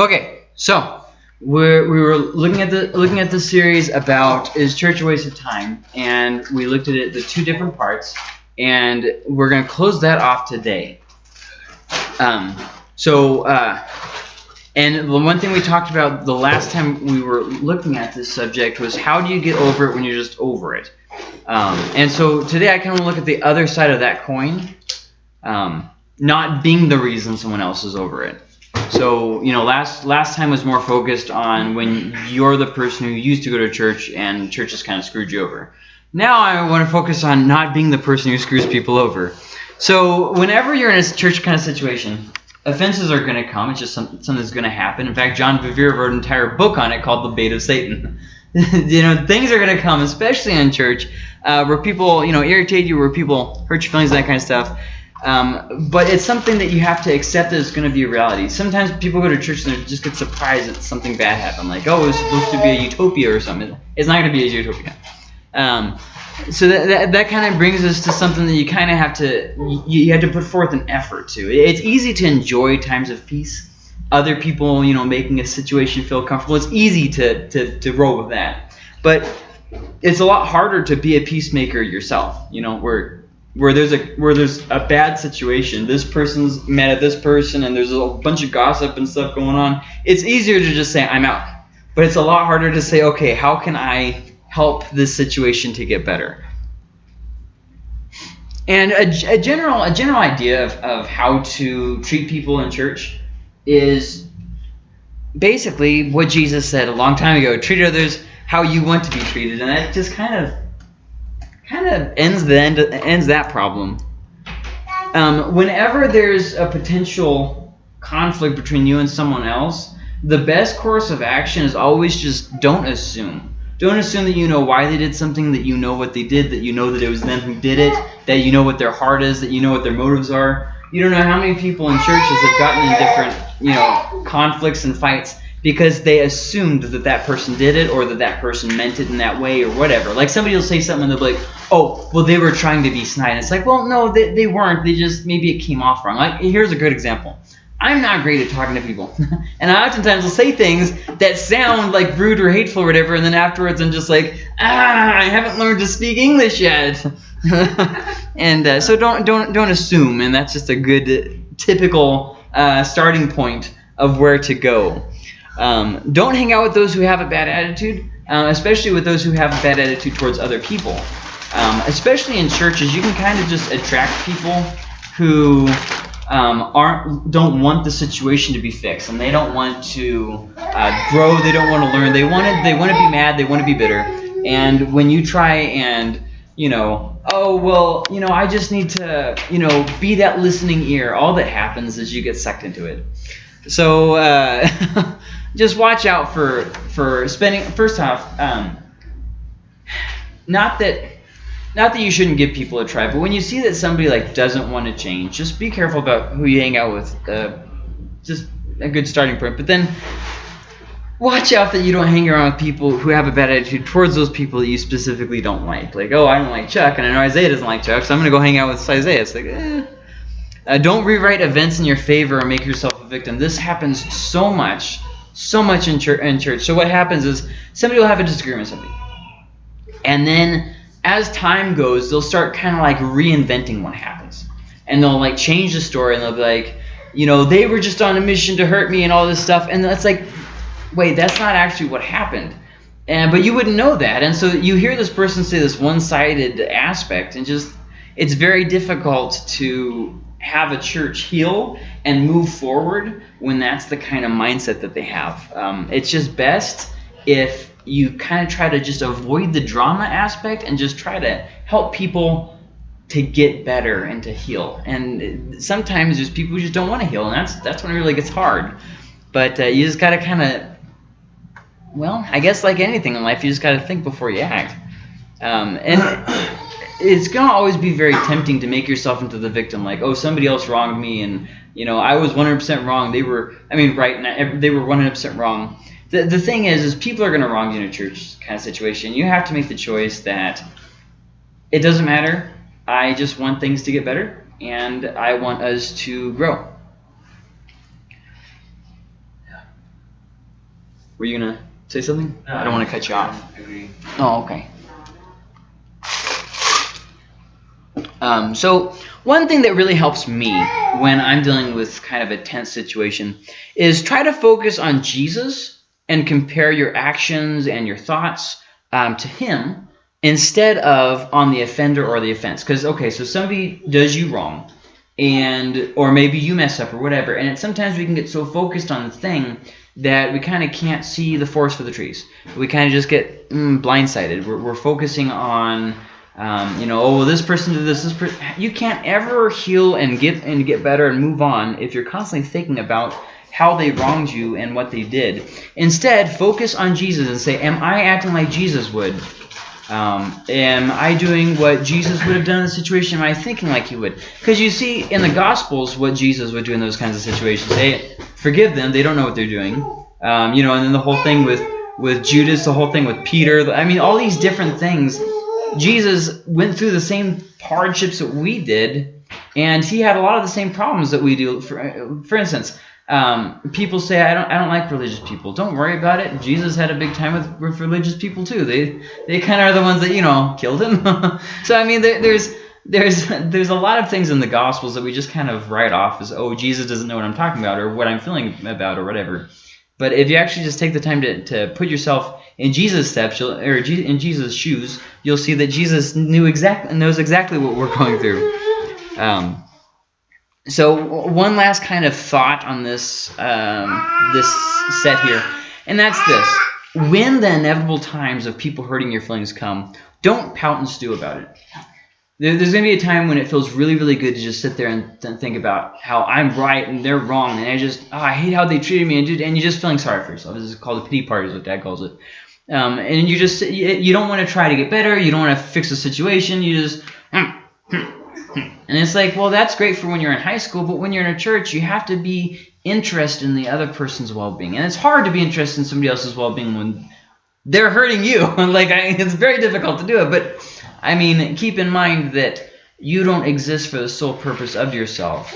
Okay, so we're, we were looking at the looking at the series about is church a waste of time, and we looked at it the two different parts, and we're gonna close that off today. Um, so, uh, and the one thing we talked about the last time we were looking at this subject was how do you get over it when you're just over it? Um, and so today I kind of look at the other side of that coin, um, not being the reason someone else is over it. So, you know, last last time was more focused on when you're the person who used to go to church and church has kind of screwed you over. Now I want to focus on not being the person who screws people over. So, whenever you're in a church kind of situation, offenses are going to come. It's just something, something that's going to happen. In fact, John Bevere wrote an entire book on it called The Bait of Satan. you know, things are going to come, especially in church, uh, where people, you know, irritate you, where people hurt your feelings, that kind of stuff. Um, but it's something that you have to accept that it's going to be a reality. Sometimes people go to church and they just get surprised that something bad happened. Like, oh, it was supposed to be a utopia or something. It's not going to be a utopia. Um, so that, that, that kind of brings us to something that you kind of have to you, you have to put forth an effort to. It's easy to enjoy times of peace. Other people, you know, making a situation feel comfortable. It's easy to, to, to roll with that. But it's a lot harder to be a peacemaker yourself, you know, where where there's a where there's a bad situation. This person's mad at this person, and there's a bunch of gossip and stuff going on. It's easier to just say I'm out, but it's a lot harder to say, okay, how can I help this situation to get better? And a, a general a general idea of, of how to treat people in church is basically what Jesus said a long time ago: treat others how you want to be treated, and that just kind of kind of ends the end ends that problem. Um, whenever there's a potential conflict between you and someone else, the best course of action is always just don't assume. Don't assume that you know why they did something, that you know what they did, that you know that it was them who did it, that you know what their heart is, that you know what their motives are. You don't know how many people in churches have gotten in different, you know, conflicts and fights because they assumed that that person did it or that that person meant it in that way or whatever. Like somebody will say something and they'll be like, oh, well, they were trying to be snide. And it's like, well, no, they, they weren't. They just, maybe it came off wrong. Like, here's a good example. I'm not great at talking to people. and I oftentimes will say things that sound like rude or hateful or whatever, and then afterwards I'm just like, ah, I haven't learned to speak English yet. and uh, so don't, don't, don't assume, and that's just a good typical uh, starting point of where to go. Um, don't hang out with those who have a bad attitude, uh, especially with those who have a bad attitude towards other people. Um, especially in churches, you can kind of just attract people who um, aren't don't want the situation to be fixed, and they don't want to uh, grow. They don't want to learn. They want to they want to be mad. They want to be bitter. And when you try and you know, oh well, you know, I just need to you know be that listening ear. All that happens is you get sucked into it. So. Uh, just watch out for for spending. First off, um, not that not that you shouldn't give people a try, but when you see that somebody like doesn't want to change, just be careful about who you hang out with. Uh, just a good starting point. But then watch out that you don't hang around with people who have a bad attitude towards those people that you specifically don't like. Like, oh, I don't like Chuck, and I know Isaiah doesn't like Chuck, so I'm going to go hang out with Isaiah. It's like, eh. Uh, don't rewrite events in your favor and make yourself a victim. This happens so much so much in church, in church. So what happens is somebody will have a disagreement with somebody. And then as time goes, they'll start kind of like reinventing what happens. And they'll like change the story and they'll be like, you know, they were just on a mission to hurt me and all this stuff. And that's like, wait, that's not actually what happened. And, but you wouldn't know that. And so you hear this person say this one-sided aspect and just, it's very difficult to have a church heal and move forward when that's the kind of mindset that they have. Um, it's just best if you kind of try to just avoid the drama aspect and just try to help people to get better and to heal. And sometimes there's people who just don't want to heal, and that's that's when it really gets hard. But uh, you just got to kind of, well, I guess like anything in life, you just got to think before you act. Um, and it's gonna always be very tempting to make yourself into the victim like oh somebody else wronged me and you know i was 100% wrong they were i mean right and they were 100% wrong the, the thing is is people are gonna wrong you in a church kind of situation you have to make the choice that it doesn't matter i just want things to get better and i want us to grow Were you gonna say something? No, I don't want to cut you off. Agree. Oh, okay. Um, so one thing that really helps me when I'm dealing with kind of a tense situation is try to focus on Jesus and compare your actions and your thoughts um, to Him instead of on the offender or the offense. Because okay, so somebody does you wrong, and or maybe you mess up or whatever, and sometimes we can get so focused on the thing that we kind of can't see the forest for the trees. We kind of just get mm, blindsided. We're, we're focusing on um, you know, oh, well, this person did this. This per you can't ever heal and get and get better and move on if you're constantly thinking about how they wronged you and what they did. Instead, focus on Jesus and say, "Am I acting like Jesus would? Um, am I doing what Jesus would have done in the situation? Am I thinking like he would? Because you see in the Gospels what Jesus would do in those kinds of situations. They forgive them; they don't know what they're doing. Um, you know, and then the whole thing with with Judas, the whole thing with Peter. I mean, all these different things Jesus went through the same hardships that we did, and he had a lot of the same problems that we do. For, for instance, um, people say I don't I don't like religious people. Don't worry about it. Jesus had a big time with, with religious people too. They they kind of are the ones that you know killed him. so I mean, there, there's there's there's a lot of things in the Gospels that we just kind of write off as oh Jesus doesn't know what I'm talking about or what I'm feeling about or whatever. But if you actually just take the time to, to put yourself in Jesus' steps, or in Jesus' shoes, you'll see that Jesus knew exactly knows exactly what we're going through. Um, so one last kind of thought on this um, this set here, and that's this: when the inevitable times of people hurting your feelings come, don't pout and stew about it there's going to be a time when it feels really, really good to just sit there and, think about how I'm right and they're wrong, and I just, oh, I hate how they treated me, and, and you're just feeling sorry for yourself. This is called a pity party, is what Dad calls it. Um, and you just, you, you don't want to try to get better, you don't want to fix the situation, you just, hmm, hmm, hmm. and it's like, well, that's great for when you're in high school, but when you're in a church, you have to be interested in the other person's well-being, and it's hard to be interested in somebody else's well-being when they're hurting you. like, I, it's very difficult to do it, but I mean, keep in mind that you don't exist for the sole purpose of yourself.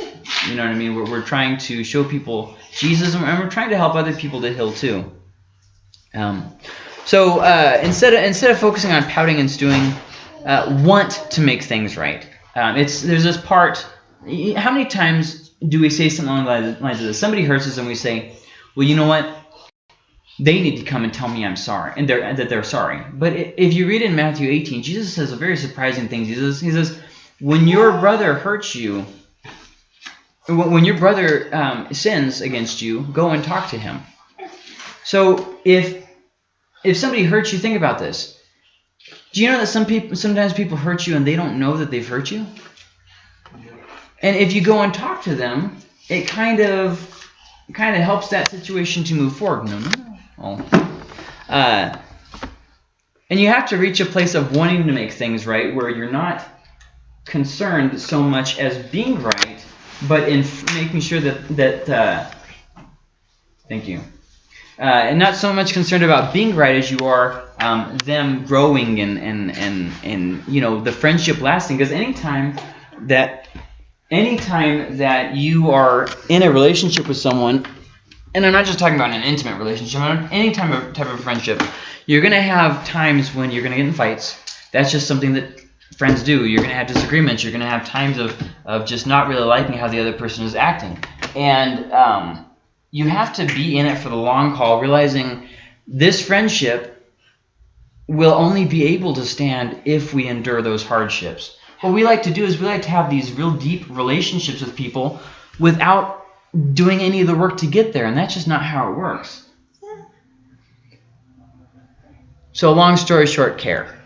You know what I mean? We're, we're trying to show people Jesus, and we're trying to help other people to heal too. Um, so uh, instead of instead of focusing on pouting and stewing, uh, want to make things right. Um, it's there's this part. How many times do we say something along the lines of this? Somebody hurts us, and we say, "Well, you know what? They need to come and tell me I'm sorry and they're, that they're sorry. But if you read in Matthew 18, Jesus says a very surprising thing. He says, he says when your brother hurts you, when your brother um, sins against you, go and talk to him. So if if somebody hurts you, think about this. Do you know that some people sometimes people hurt you and they don't know that they've hurt you? And if you go and talk to them, it kind of kind of helps that situation to move forward. No, no, no. Well, uh, and you have to reach a place of wanting to make things right where you're not concerned so much as being right, but in making sure that that uh, thank you, uh, and not so much concerned about being right as you are um, them growing and and and and you know the friendship lasting. Because anytime that anytime that you are in a relationship with someone and I'm not just talking about an intimate relationship, any type of, type of friendship, you're going to have times when you're going to get in fights. That's just something that friends do. You're going to have disagreements. You're going to have times of, of just not really liking how the other person is acting. And um, you have to be in it for the long haul, realizing this friendship will only be able to stand if we endure those hardships. What we like to do is we like to have these real deep relationships with people without doing any of the work to get there, and that's just not how it works. So long story short, care.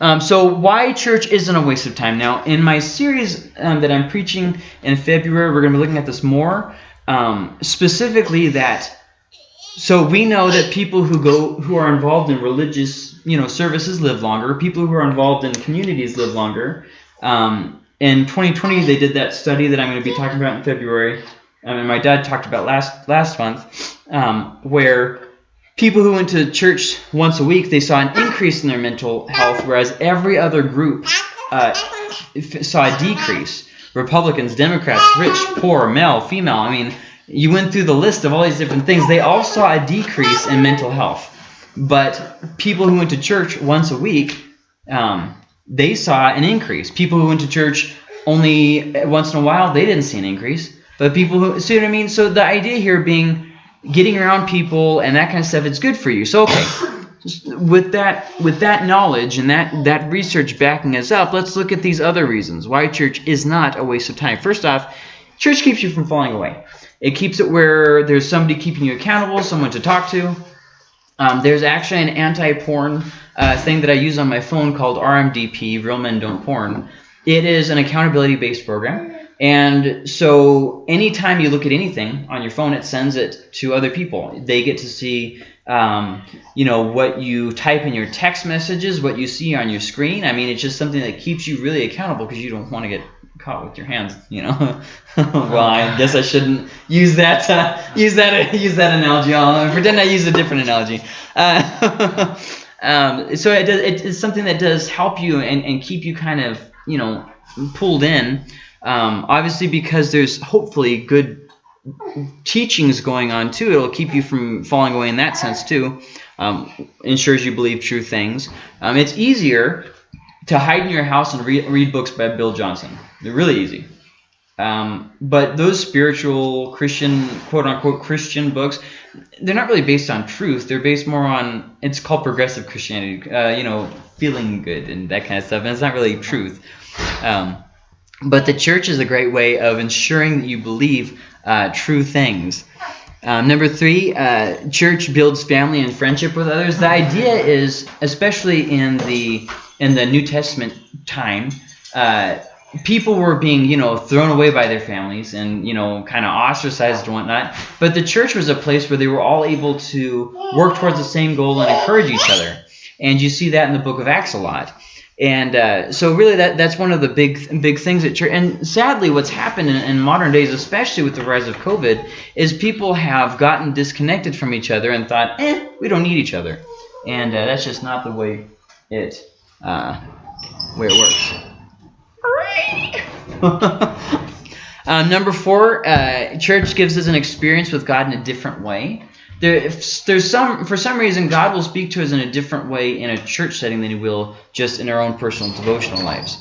Um, so why church isn't a waste of time. Now, in my series um, that I'm preaching in February, we're going to be looking at this more. Um, specifically that, so we know that people who go who are involved in religious you know services live longer. People who are involved in communities live longer. Um, in 2020, they did that study that I'm going to be talking about in February, um, and my dad talked about last last month, um, where people who went to church once a week they saw an increase in their mental health, whereas every other group uh, saw a decrease. Republicans, Democrats, rich, poor, male, female. I mean, you went through the list of all these different things. They all saw a decrease in mental health. But people who went to church once a week, um, they saw an increase. People who went to church only once in a while, they didn't see an increase. But people who see what I mean? So the idea here being getting around people and that kind of stuff, it's good for you. So okay, with that with that knowledge and that that research backing us up, let's look at these other reasons why church is not a waste of time. First off, church keeps you from falling away. It keeps it where there's somebody keeping you accountable, someone to talk to. Um, there's actually an anti-porn uh, thing that I use on my phone called RMDP, Real Men Don't Porn. It is an accountability-based program. And so anytime you look at anything on your phone, it sends it to other people. They get to see, um, you know, what you type in your text messages, what you see on your screen. I mean, it's just something that keeps you really accountable because you don't want to get caught with your hands, you know. well, I guess I shouldn't use that uh, use that use that analogy. I'll pretend I use a different analogy. Uh, um, so it does, it's something that does help you and, and keep you kind of you know pulled in. Um, obviously, because there's hopefully good teachings going on too. It'll keep you from falling away in that sense too. Um, ensures you believe true things. Um, it's easier to hide in your house and read, read books by Bill Johnson. They're really easy. Um, but those spiritual Christian, quote unquote, Christian books, they're not really based on truth. They're based more on, it's called progressive Christianity, uh, you know, feeling good and that kind of stuff. And it's not really truth. Um, but the church is a great way of ensuring that you believe uh, true things. Um, number three, uh, church builds family and friendship with others. The idea is, especially in the in the New Testament time, uh, people were being, you know, thrown away by their families and, you know, kind of ostracized and whatnot. But the church was a place where they were all able to work towards the same goal and encourage each other. And you see that in the book of Acts a lot. And uh, so really that that's one of the big big things at church. And sadly, what's happened in, in, modern days, especially with the rise of COVID, is people have gotten disconnected from each other and thought, eh, we don't need each other. And uh, that's just not the way it uh, way it works. uh, number four, uh, church gives us an experience with God in a different way. There, if there's some for some reason God will speak to us in a different way in a church setting than He will just in our own personal devotional lives.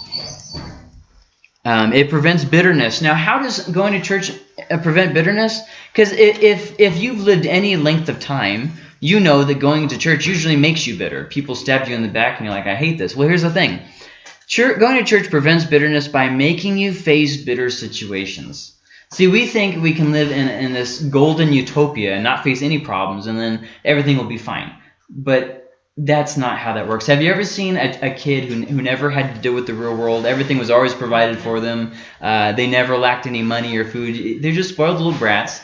Um, it prevents bitterness. Now, how does going to church uh, prevent bitterness? Because if if you've lived any length of time, you know that going to church usually makes you bitter. People stab you in the back and you're like, I hate this. Well, here's the thing. Church, going to church prevents bitterness by making you face bitter situations. See, we think we can live in, in this golden utopia and not face any problems, and then everything will be fine. But that's not how that works. Have you ever seen a, a kid who, who never had to deal with the real world? Everything was always provided for them. Uh, they never lacked any money or food. They're just spoiled little brats.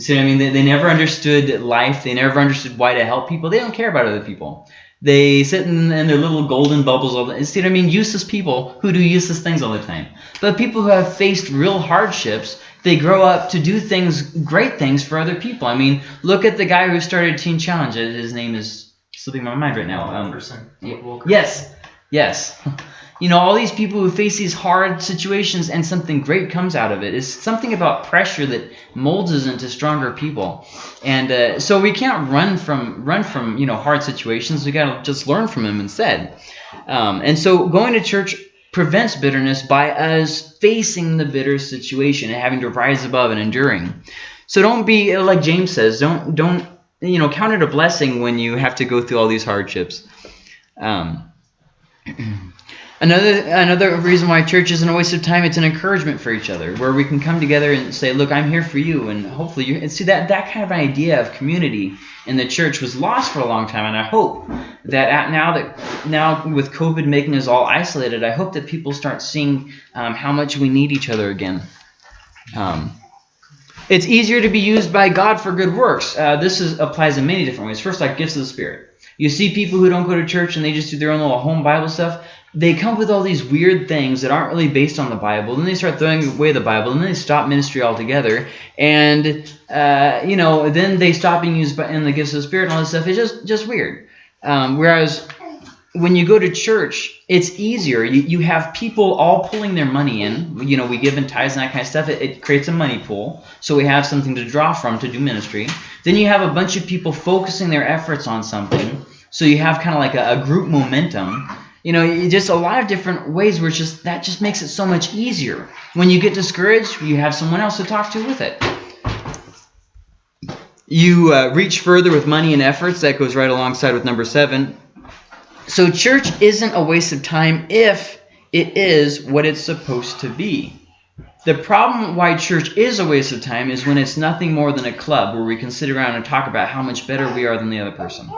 You see what I mean? They, they never understood life. They never understood why to help people. They don't care about other people. They sit in, in their little golden bubbles all the See what I mean? Useless people who do useless things all the time. But people who have faced real hardships, they grow up to do things, great things for other people. I mean, look at the guy who started Teen Challenge. His name is slipping my mind right now. Um, yes, yes. you know, all these people who face these hard situations and something great comes out of it. It's something about pressure that molds us into stronger people. And uh, so we can't run from run from you know hard situations. We got to just learn from them instead. Um, and so going to church prevents bitterness by us facing the bitter situation and having to rise above and enduring. So don't be like James says. Don't don't you know count it a blessing when you have to go through all these hardships. Um, Another another reason why church isn't a waste of time, it's an encouragement for each other, where we can come together and say, look, I'm here for you, and hopefully you and see that that kind of idea of community in the church was lost for a long time, and I hope that at, now that now with COVID making us all isolated, I hope that people start seeing um, how much we need each other again. Um, it's easier to be used by God for good works. Uh, this is, applies in many different ways. First, like gifts of the Spirit. You see people who don't go to church and they just do their own little home Bible stuff they come up with all these weird things that aren't really based on the Bible. Then they start throwing away the Bible, and then they stop ministry altogether. And uh, you know, then they stop being used in the gifts of the Spirit and all this stuff. It's just just weird. Um, whereas when you go to church, it's easier. You, you have people all pulling their money in. You know, we give in tithes and that kind of stuff. It, it creates a money pool. So we have something to draw from to do ministry. Then you have a bunch of people focusing their efforts on something. So you have kind of like a, a group momentum. You know, just a lot of different ways where it's just that just makes it so much easier. When you get discouraged, you have someone else to talk to with it. You uh, reach further with money and efforts. That goes right alongside with number seven. So church isn't a waste of time if it is what it's supposed to be. The problem why church is a waste of time is when it's nothing more than a club where we can sit around and talk about how much better we are than the other person.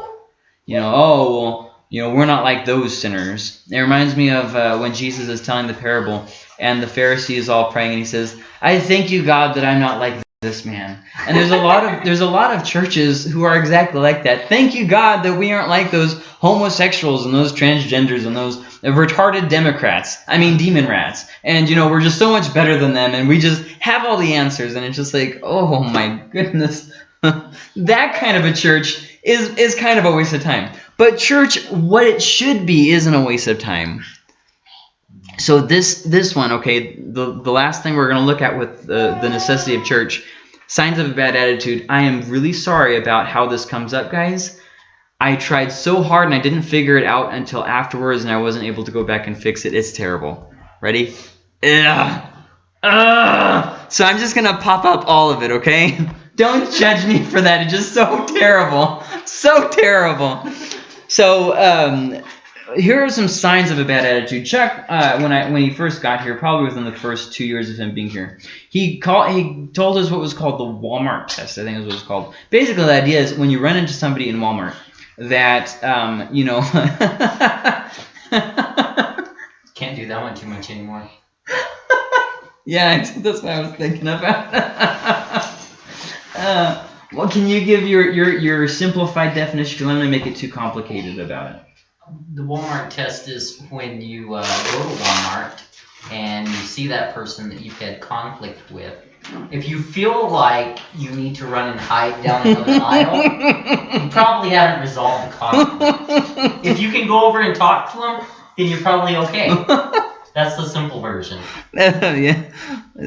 You know, oh, well, you know, we're not like those sinners. It reminds me of uh, when Jesus is telling the parable and the Pharisee is all praying and he says, I thank you, God, that I'm not like this man. And there's a lot of there's a lot of churches who are exactly like that. Thank you God that we aren't like those homosexuals and those transgenders and those retarded Democrats. I mean demon rats. And you know, we're just so much better than them and we just have all the answers and it's just like, "Oh my goodness." that kind of a church is is kind of a waste of time. But church what it should be isn't a waste of time so this this one, okay, the, the last thing we're going to look at with the, the necessity of church, signs of a bad attitude. I am really sorry about how this comes up, guys. I tried so hard and I didn't figure it out until afterwards and I wasn't able to go back and fix it. It's terrible. Ready? Ugh. Ugh. So I'm just going to pop up all of it, okay? Don't judge me for that. It's just so terrible. So terrible. So um, here are some signs of a bad attitude. Chuck, uh, when I when he first got here, probably within the first two years of him being here, he called he told us what was called the Walmart test. I think is what it's called. Basically, the idea is when you run into somebody in Walmart that um, you know. Can't do that one too much anymore. yeah, that's what I was thinking about. uh, well, can you give your, your, your simplified definition? Because I'm going to make it too complicated about it the Walmart test is when you uh, go to Walmart and you see that person that you've had conflict with. If you feel like you need to run and hide down another aisle, you probably haven't resolved the conflict. If you can go over and talk to them, then you're probably okay. That's the simple version. yeah.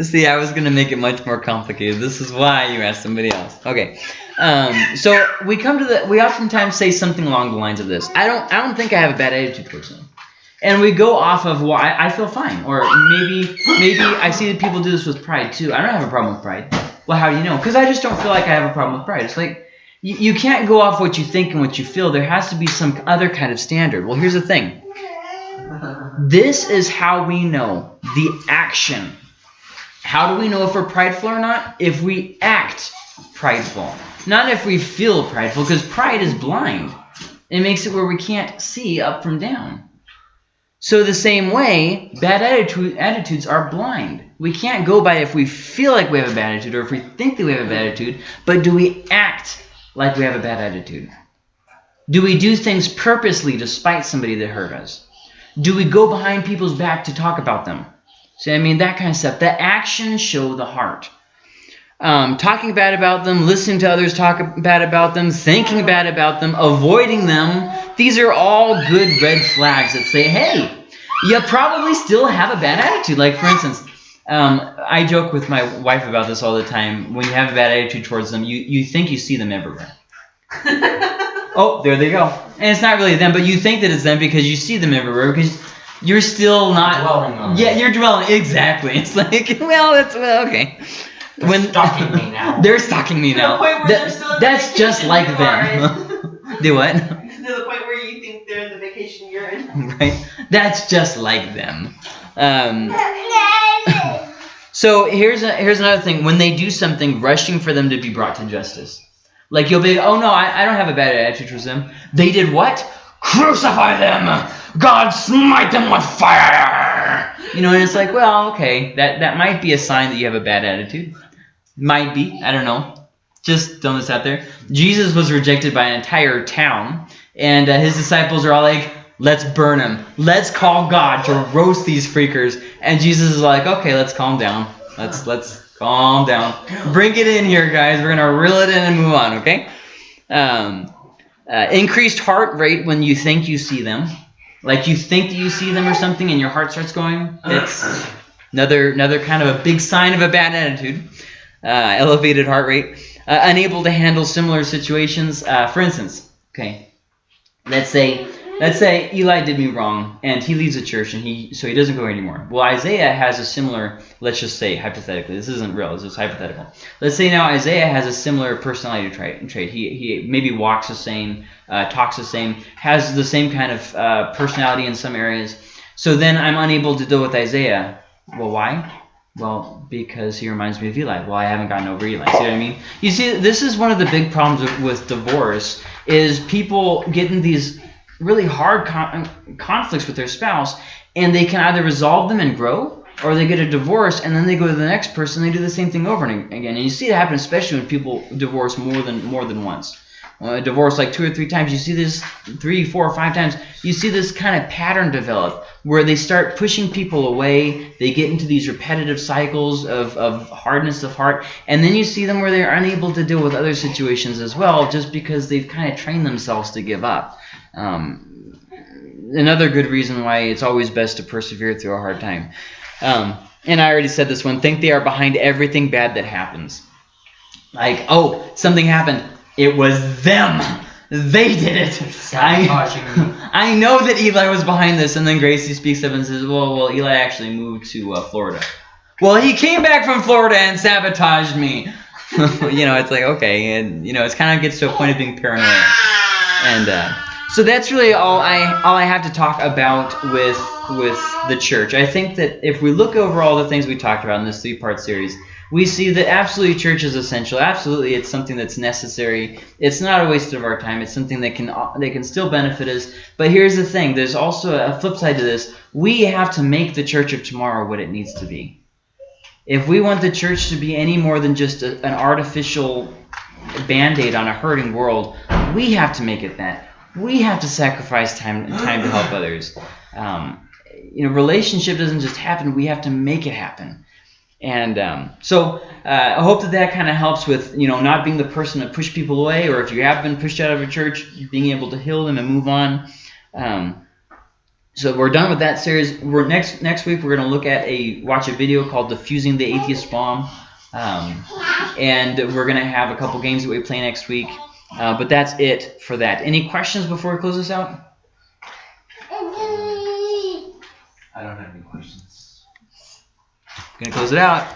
See, I was going to make it much more complicated. This is why you asked somebody else. Okay. Um, so we come to the, we oftentimes say something along the lines of this. I don't, I don't think I have a bad attitude towards them. And we go off of, well, I, I feel fine. Or maybe, maybe I see that people do this with pride too. I don't have a problem with pride. Well, how do you know? Because I just don't feel like I have a problem with pride. It's like, you, you can't go off what you think and what you feel. There has to be some other kind of standard. Well, here's the thing. This is how we know the action. How do we know if we're prideful or not? If we act prideful. Not if we feel prideful, because pride is blind. It makes it where we can't see up from down. So the same way, bad attitude, attitudes are blind. We can't go by if we feel like we have a bad attitude or if we think that we have a bad attitude, but do we act like we have a bad attitude? Do we do things purposely to spite somebody that hurt us? Do we go behind people's back to talk about them? See, I mean, that kind of stuff. The actions show the heart um, talking bad about them, listening to others talk bad about them, thinking bad about them, avoiding them. These are all good red flags that say, hey, you probably still have a bad attitude. Like, for instance, um, I joke with my wife about this all the time. When you have a bad attitude towards them, you, you think you see them everywhere. oh, there they go. And it's not really them, but you think that it's them because you see them everywhere because you're still not dwelling on Yeah, you're dwelling. Exactly. It's like, well, that's well, okay. They're when stalking me now. They're stalking me now. That, that's just like them. Do what? To the point where you think they're in the vacation you're in. Right. That's just like them. Um, so here's a, here's another thing. When they do something, rushing for them to be brought to justice. Like you'll be, oh no, I, I don't have a bad attitude towards them. They did what? Crucify them! God smite them with fire! You know, and it's like, well, okay, that, that might be a sign that you have a bad attitude. Might be. I don't know. Just throwing this out there. Jesus was rejected by an entire town, and uh, his disciples are all like, let's burn him. Let's call God to roast these freakers. And Jesus is like, okay, let's calm down. Let's let's calm down. Bring it in here, guys. We're gonna reel it in and move on, okay? Um, uh, increased heart rate when you think you see them. like you think that you see them or something, and your heart starts going. That's another another kind of a big sign of a bad attitude. Uh, elevated heart rate, uh, unable to handle similar situations. Uh, for instance, okay, let's say let's say Eli did me wrong and he leaves the church and he so he doesn't go anymore. Well, Isaiah has a similar. Let's just say hypothetically, this isn't real. This is hypothetical. Let's say now Isaiah has a similar personality trait. trait. He he maybe walks the same, uh, talks the same, has the same kind of uh, personality in some areas. So then I'm unable to deal with Isaiah. Well, why? Well, because he reminds me of Eli. Well, I haven't gotten over Eli. See what I mean? You see, this is one of the big problems with, with divorce is people getting these really hard con- conflicts with their spouse, and they can either resolve them and grow, or they get a divorce and then they go to the next person. and They do the same thing over and again, and you see it happen especially when people divorce more than more than once. Uh, divorce like two or three times, you see this three, four, or five times. You see this kind of pattern develop where they start pushing people away. They get into these repetitive cycles of, of hardness of heart, and then you see them where they're unable to deal with other situations as well, just because they've kind of trained themselves to give up. Um, another good reason why it's always best to persevere through a hard time. Um, and I already said this one. Think they are behind everything bad that happens. Like, oh, something happened. It was them. They did it. I, I know that Eli was behind this. And then Gracie speaks up and says, well, well, Eli actually moved to uh, Florida. Well, he came back from Florida and sabotaged me. you know, it's like, okay. And, you know, it's kind of gets to a point of being paranoid. And uh, so that's really all I all I have to talk about with with the church. I think that if we look over all the things we talked about in this three part series, we see that absolutely church is essential. Absolutely, it's something that's necessary. It's not a waste of our time. It's something that can that can still benefit us. But here's the thing: there's also a flip side to this. We have to make the church of tomorrow what it needs to be. If we want the church to be any more than just a, an artificial band-aid on a hurting world, we have to make it that. We have to sacrifice time time to help others. Um, you know, relationship doesn't just happen. We have to make it happen. And um, so uh, I hope that that kind of helps with you know not being the person to push people away, or if you have been pushed out of a church, being able to heal them and move on. Um, so we're done with that series. We're next next week we're going to look at a watch a video called "Diffusing the Atheist Bomb," um, and we're going to have a couple games that we play next week. Uh, but that's it for that. Any questions before we close this out? I don't have any questions. Gonna close it out.